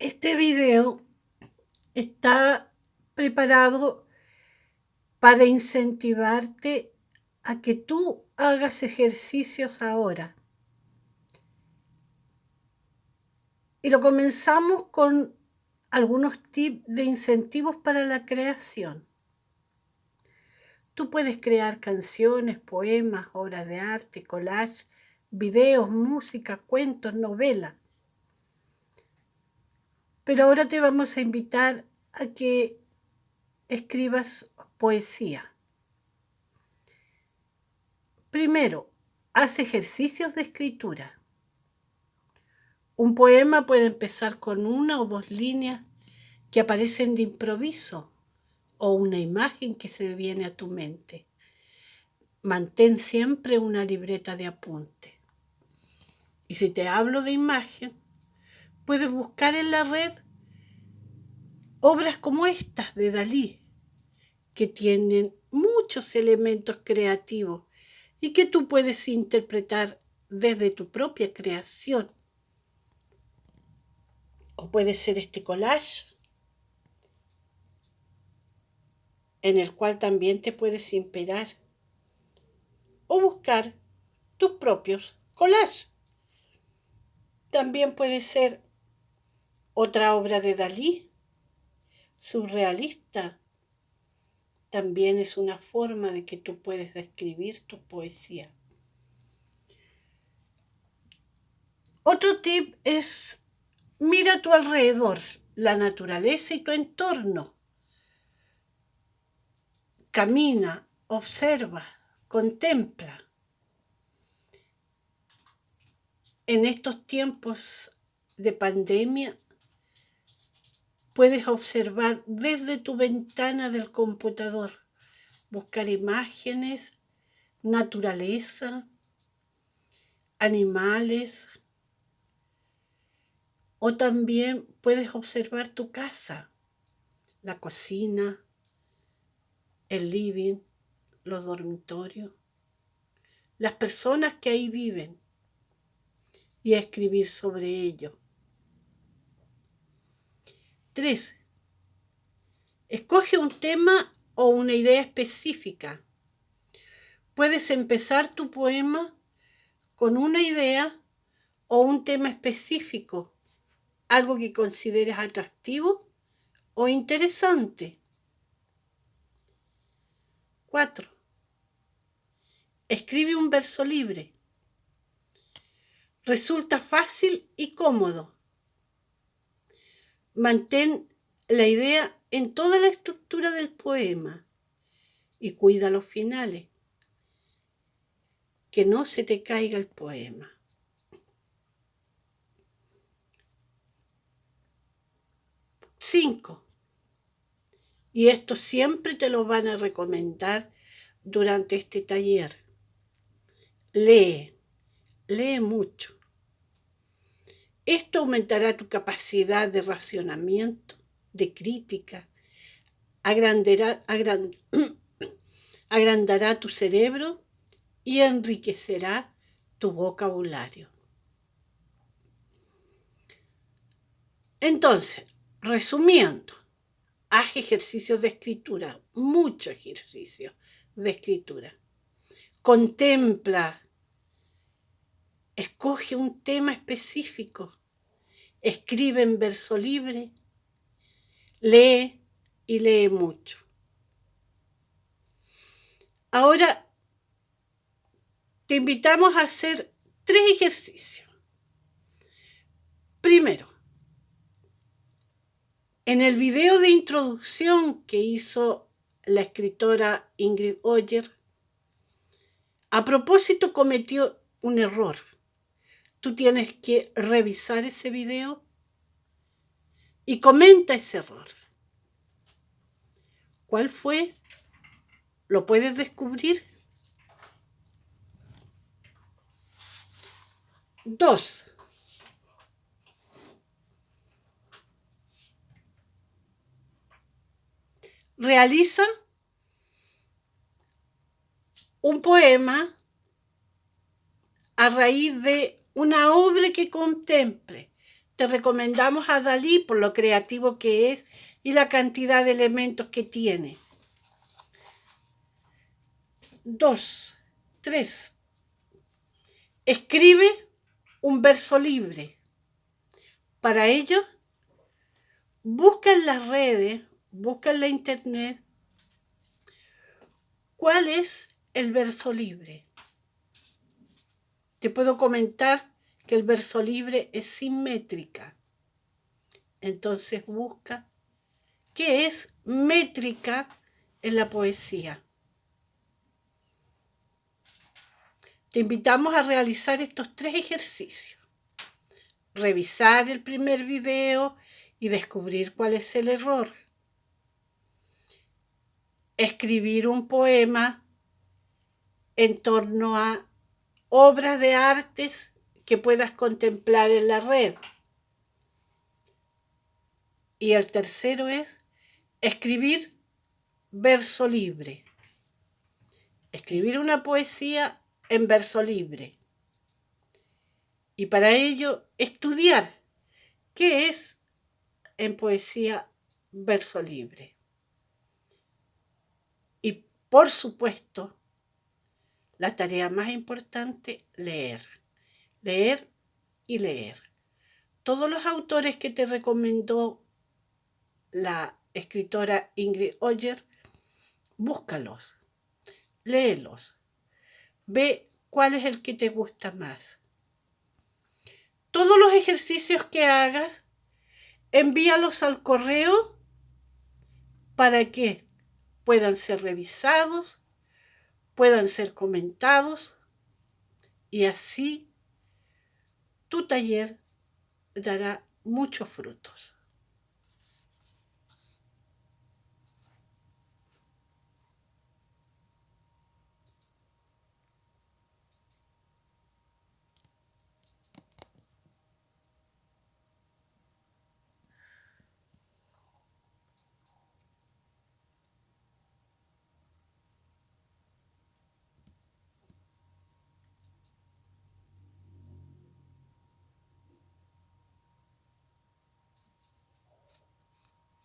Este video está preparado para incentivarte a que tú hagas ejercicios ahora. Y lo comenzamos con algunos tips de incentivos para la creación. Tú puedes crear canciones, poemas, obras de arte, collage, videos, música, cuentos, novelas. Pero ahora te vamos a invitar a que escribas poesía. Primero, haz ejercicios de escritura. Un poema puede empezar con una o dos líneas que aparecen de improviso o una imagen que se viene a tu mente. Mantén siempre una libreta de apunte. Y si te hablo de imagen, puedes buscar en la red obras como estas de Dalí, que tienen muchos elementos creativos y que tú puedes interpretar desde tu propia creación. O puede ser este collage, en el cual también te puedes inspirar. O buscar tus propios collages. También puede ser otra obra de Dalí, surrealista. También es una forma de que tú puedes describir tu poesía. Otro tip es mira tu alrededor, la naturaleza y tu entorno. Camina, observa, contempla. En estos tiempos de pandemia puedes observar desde tu ventana del computador, buscar imágenes, naturaleza, animales, o también puedes observar tu casa, la cocina, el living, los dormitorios, las personas que ahí viven y escribir sobre ello. 3. Escoge un tema o una idea específica. Puedes empezar tu poema con una idea o un tema específico, algo que consideres atractivo o interesante. 4. Escribe un verso libre. Resulta fácil y cómodo. Mantén la idea en toda la estructura del poema y cuida los finales. Que no se te caiga el poema. Cinco. Y esto siempre te lo van a recomendar durante este taller. Lee, lee mucho. Esto aumentará tu capacidad de racionamiento, de crítica, agrandará, tu cerebro y enriquecerá tu vocabulario. Entonces, resumiendo, haz ejercicios de escritura, mucho ejercicio de escritura. Contempla, escoge un tema específico escribe en verso libre, lee y lee mucho. Ahora te invitamos a hacer tres ejercicios. Primero, en el video de introducción que hizo la escritora Ingrid Oyer, a propósito cometió un error tú tienes que revisar ese video y comenta ese error. ¿Cuál fue? ¿Lo puedes descubrir? Dos. Realiza un poema a raíz de una obra que contemple. te recomendamos a Dalí por lo creativo que es y la cantidad de elementos que tiene. Dos, tres. Escribe un verso libre. Para ello, busca en las redes, busca en la internet cuál es el verso libre. Te puedo comentar que el verso libre es simétrica. Entonces busca qué es métrica en la poesía. Te invitamos a realizar estos tres ejercicios. Revisar el primer video y descubrir cuál es el error. Escribir un poema en torno a obras de artes que puedas contemplar en la red. Y el tercero es escribir verso libre. Escribir una poesía en verso libre. Y para ello estudiar qué es en poesía verso libre. Y por supuesto, la tarea más importante, leer. Leer y leer. Todos los autores que te recomendó la escritora Ingrid Oyer, búscalos, léelos, ve cuál es el que te gusta más. Todos los ejercicios que hagas, envíalos al correo para que puedan ser revisados puedan ser comentados y así tu taller dará muchos frutos.